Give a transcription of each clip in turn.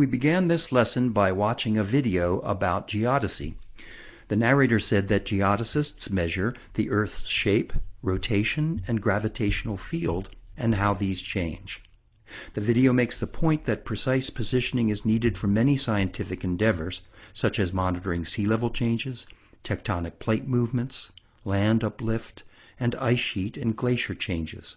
We began this lesson by watching a video about geodesy. The narrator said that geodesists measure the Earth's shape, rotation, and gravitational field, and how these change. The video makes the point that precise positioning is needed for many scientific endeavors, such as monitoring sea level changes, tectonic plate movements, land uplift, and ice sheet and glacier changes.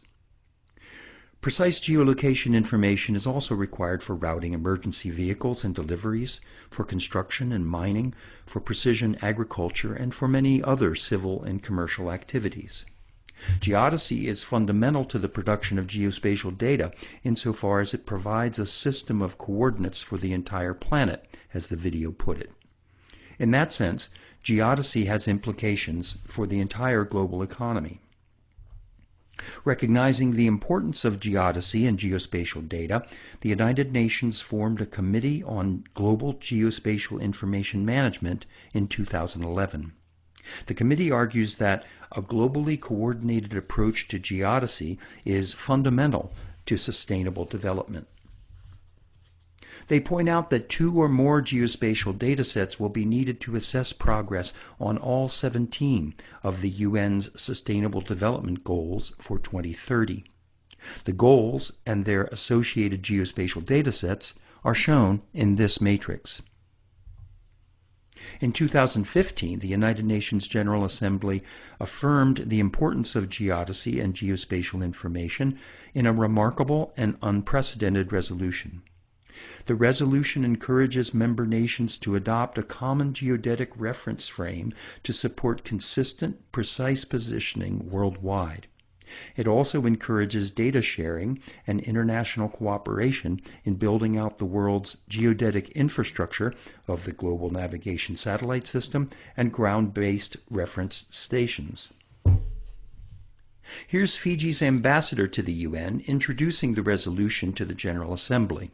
Precise geolocation information is also required for routing emergency vehicles and deliveries, for construction and mining, for precision agriculture, and for many other civil and commercial activities. Geodesy is fundamental to the production of geospatial data insofar as it provides a system of coordinates for the entire planet, as the video put it. In that sense, geodesy has implications for the entire global economy. Recognizing the importance of geodesy and geospatial data, the United Nations formed a Committee on Global Geospatial Information Management in 2011. The committee argues that a globally coordinated approach to geodesy is fundamental to sustainable development. They point out that two or more geospatial datasets will be needed to assess progress on all 17 of the UN's Sustainable Development Goals for 2030. The goals and their associated geospatial datasets are shown in this matrix. In 2015, the United Nations General Assembly affirmed the importance of geodesy and geospatial information in a remarkable and unprecedented resolution. The resolution encourages member nations to adopt a common geodetic reference frame to support consistent, precise positioning worldwide. It also encourages data sharing and international cooperation in building out the world's geodetic infrastructure of the Global Navigation Satellite System and ground-based reference stations. Here's Fiji's ambassador to the UN introducing the resolution to the General Assembly.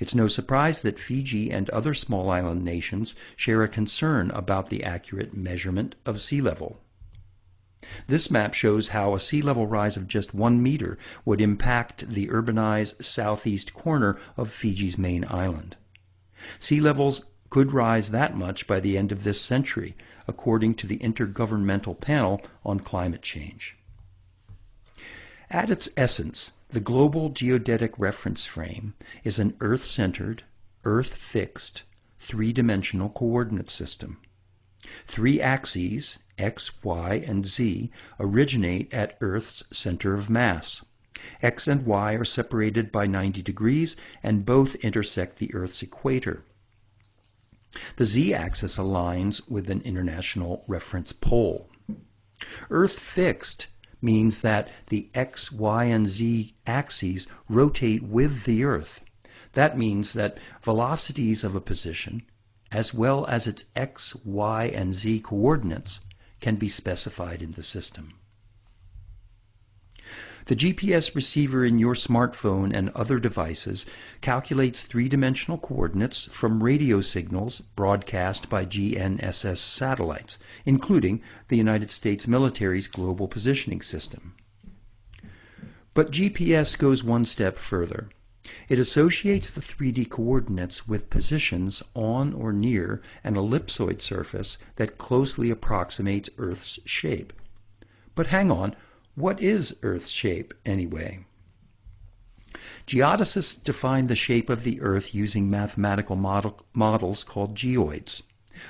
It's no surprise that Fiji and other small island nations share a concern about the accurate measurement of sea level. This map shows how a sea level rise of just one meter would impact the urbanized southeast corner of Fiji's main island. Sea levels could rise that much by the end of this century, according to the Intergovernmental Panel on Climate Change. At its essence, the Global Geodetic Reference Frame is an Earth-centered, Earth-fixed, three-dimensional coordinate system. Three axes, x, y, and z, originate at Earth's center of mass. X and y are separated by 90 degrees and both intersect the Earth's equator. The z-axis aligns with an international reference pole. Earth-fixed means that the x, y, and z axes rotate with the Earth. That means that velocities of a position, as well as its x, y, and z coordinates, can be specified in the system. The GPS receiver in your smartphone and other devices calculates three-dimensional coordinates from radio signals broadcast by GNSS satellites, including the United States military's Global Positioning System. But GPS goes one step further. It associates the 3D coordinates with positions on or near an ellipsoid surface that closely approximates Earth's shape. But hang on, what is Earth's shape, anyway? Geodesists define the shape of the Earth using mathematical model, models called geoids.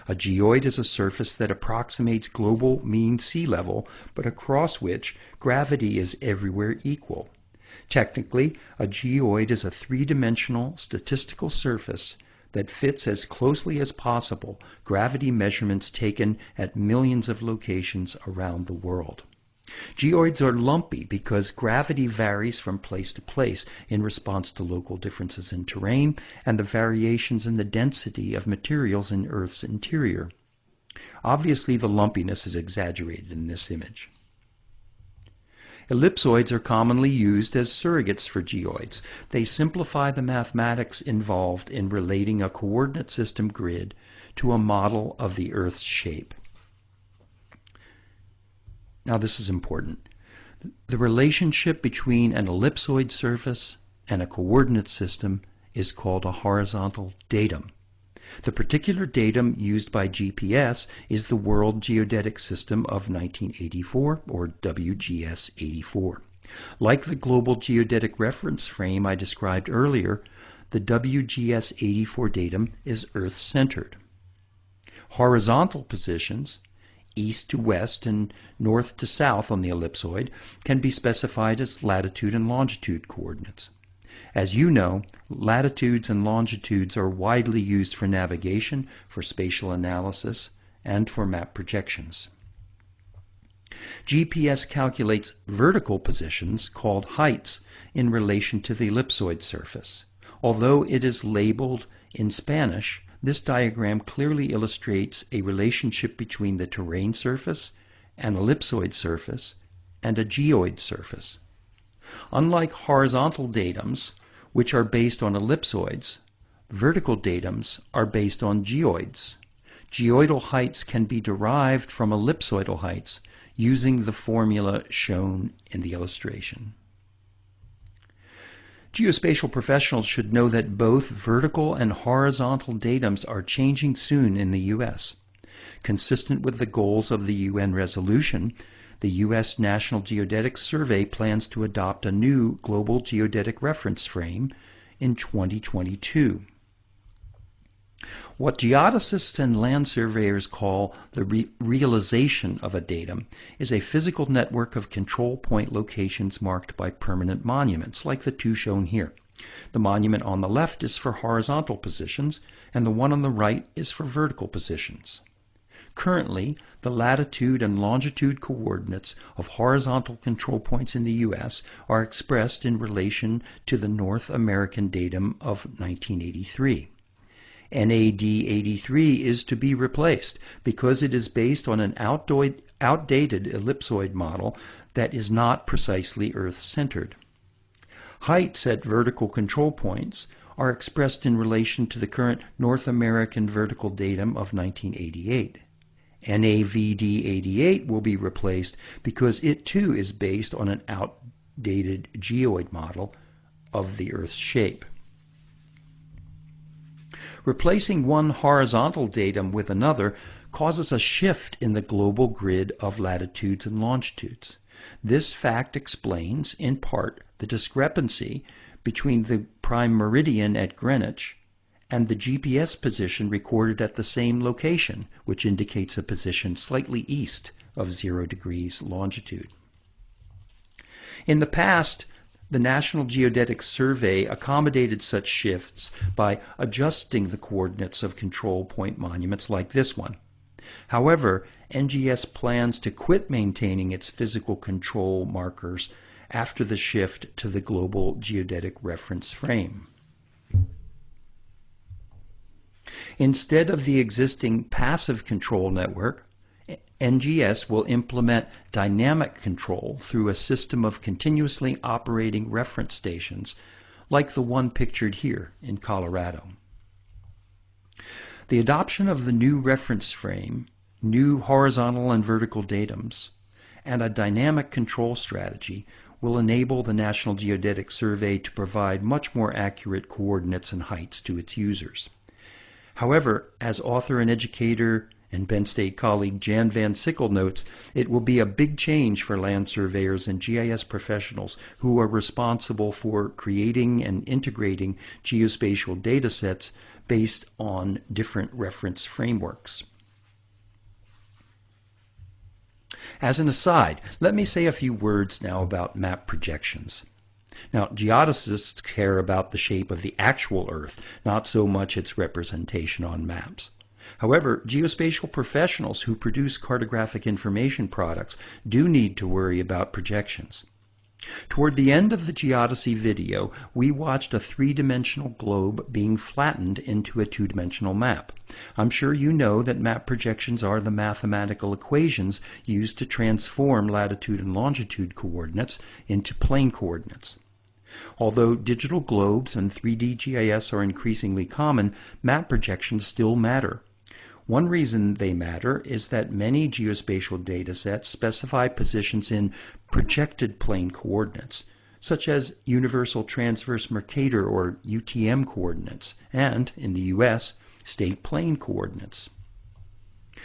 A geoid is a surface that approximates global mean sea level, but across which gravity is everywhere equal. Technically, a geoid is a three-dimensional statistical surface that fits as closely as possible gravity measurements taken at millions of locations around the world. Geoids are lumpy because gravity varies from place to place in response to local differences in terrain and the variations in the density of materials in Earth's interior. Obviously, the lumpiness is exaggerated in this image. Ellipsoids are commonly used as surrogates for geoids. They simplify the mathematics involved in relating a coordinate system grid to a model of the Earth's shape. Now, this is important. The relationship between an ellipsoid surface and a coordinate system is called a horizontal datum. The particular datum used by GPS is the World Geodetic System of 1984, or WGS 84. Like the Global Geodetic Reference Frame I described earlier, the WGS 84 datum is Earth-centered. Horizontal positions, east to west and north to south on the ellipsoid, can be specified as latitude and longitude coordinates. As you know, latitudes and longitudes are widely used for navigation, for spatial analysis, and for map projections. GPS calculates vertical positions, called heights, in relation to the ellipsoid surface. Although it is labeled in Spanish, this diagram clearly illustrates a relationship between the terrain surface, an ellipsoid surface, and a geoid surface. Unlike horizontal datums, which are based on ellipsoids, vertical datums are based on geoids. Geoidal heights can be derived from ellipsoidal heights using the formula shown in the illustration. Geospatial professionals should know that both vertical and horizontal datums are changing soon in the U.S. Consistent with the goals of the UN resolution, the U.S. National Geodetic Survey plans to adopt a new global geodetic reference frame in 2022. What geodesists and land surveyors call the re realization of a datum is a physical network of control point locations marked by permanent monuments, like the two shown here. The monument on the left is for horizontal positions, and the one on the right is for vertical positions. Currently, the latitude and longitude coordinates of horizontal control points in the U.S. are expressed in relation to the North American datum of 1983. NAD 83 is to be replaced because it is based on an outdated ellipsoid model that is not precisely Earth-centered. Heights at vertical control points are expressed in relation to the current North American vertical datum of 1988. NAVD 88 will be replaced because it too is based on an outdated geoid model of the Earth's shape. Replacing one horizontal datum with another causes a shift in the global grid of latitudes and longitudes. This fact explains, in part, the discrepancy between the prime meridian at Greenwich and the GPS position recorded at the same location, which indicates a position slightly east of 0 degrees longitude. In the past, the National Geodetic Survey accommodated such shifts by adjusting the coordinates of control point monuments like this one. However, NGS plans to quit maintaining its physical control markers after the shift to the Global Geodetic Reference Frame. Instead of the existing passive control network, NGS will implement dynamic control through a system of continuously operating reference stations like the one pictured here in Colorado. The adoption of the new reference frame, new horizontal and vertical datums, and a dynamic control strategy will enable the National Geodetic Survey to provide much more accurate coordinates and heights to its users. However, as author and educator and Penn State colleague Jan Van Sickle notes, it will be a big change for land surveyors and GIS professionals who are responsible for creating and integrating geospatial data sets based on different reference frameworks. As an aside, let me say a few words now about map projections. Now, geodesists care about the shape of the actual Earth, not so much its representation on maps. However, geospatial professionals who produce cartographic information products do need to worry about projections. Toward the end of the geodesy video, we watched a three-dimensional globe being flattened into a two-dimensional map. I'm sure you know that map projections are the mathematical equations used to transform latitude and longitude coordinates into plane coordinates. Although digital globes and 3D GIS are increasingly common, map projections still matter. One reason they matter is that many geospatial data sets specify positions in projected plane coordinates. such as Universal Transverse Mercator or UTM coordinates, and, in the US, state plane coordinates.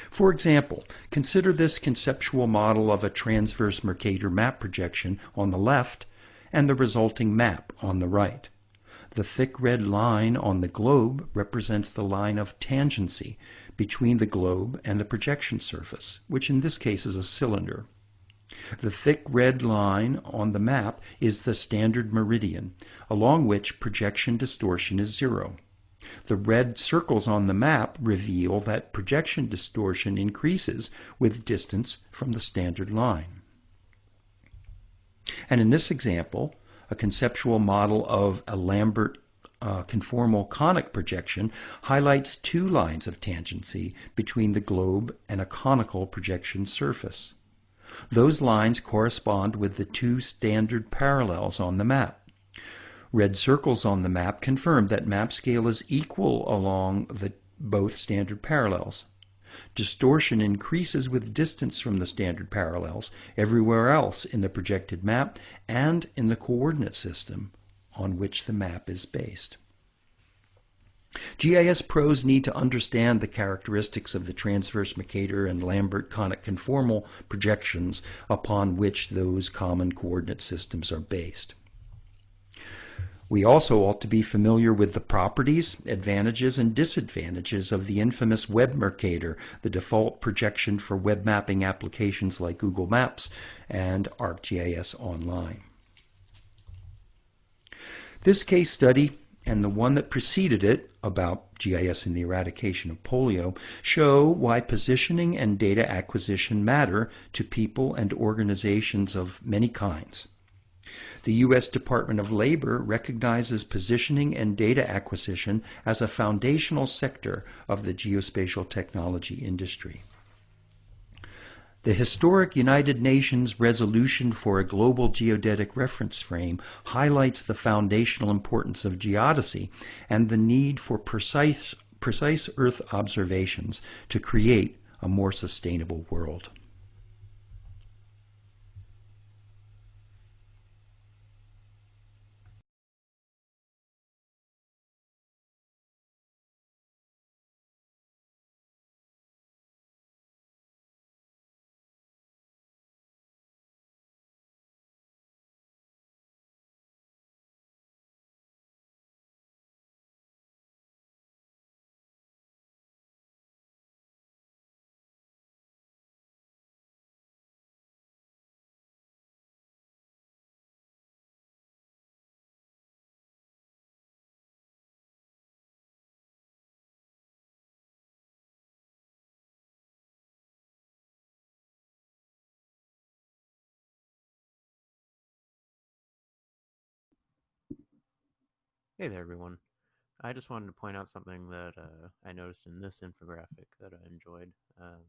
For example, consider this conceptual model of a transverse Mercator map projection on the left and the resulting map on the right. The thick red line on the globe represents the line of tangency between the globe and the projection surface, which in this case is a cylinder. The thick red line on the map is the standard meridian, along which projection distortion is zero. The red circles on the map reveal that projection distortion increases with distance from the standard line. And in this example, a conceptual model of a Lambert uh, conformal conic projection highlights two lines of tangency between the globe and a conical projection surface. Those lines correspond with the two standard parallels on the map. Red circles on the map confirm that map scale is equal along the both standard parallels. Distortion increases with distance from the standard parallels everywhere else in the projected map and in the coordinate system on which the map is based. GIS pros need to understand the characteristics of the transverse Mercator and Lambert conic conformal projections upon which those common coordinate systems are based. We also ought to be familiar with the properties, advantages, and disadvantages of the infamous Web Mercator, the default projection for web mapping applications like Google Maps and ArcGIS Online. This case study and the one that preceded it about GIS and the eradication of polio show why positioning and data acquisition matter to people and organizations of many kinds. The U.S. Department of Labor recognizes positioning and data acquisition as a foundational sector of the geospatial technology industry. The historic United Nations resolution for a global geodetic reference frame highlights the foundational importance of geodesy and the need for precise, precise Earth observations to create a more sustainable world. Hey there, everyone. I just wanted to point out something that uh, I noticed in this infographic that I enjoyed. Um,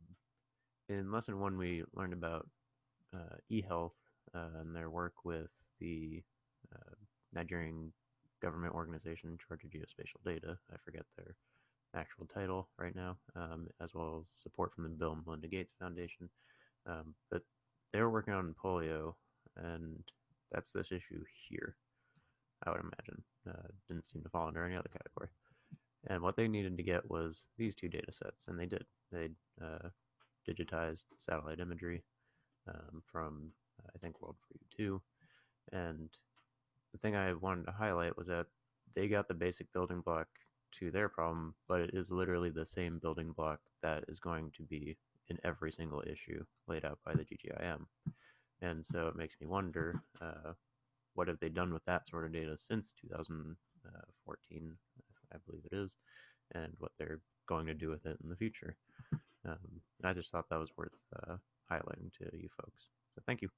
in lesson one, we learned about uh, eHealth uh, and their work with the uh, Nigerian government organization in charge of geospatial data. I forget their actual title right now, um, as well as support from the Bill and Melinda Gates Foundation. Um, but they were working on polio, and that's this issue here. I would imagine. Uh, didn't seem to fall under any other category. And what they needed to get was these two data sets, and they did. They uh, digitized satellite imagery um, from, I think, World for You 2. And the thing I wanted to highlight was that they got the basic building block to their problem, but it is literally the same building block that is going to be in every single issue laid out by the GGIM. And so it makes me wonder uh, what have they done with that sort of data since 2014, I believe it is, and what they're going to do with it in the future. Um, I just thought that was worth uh, highlighting to you folks. So thank you.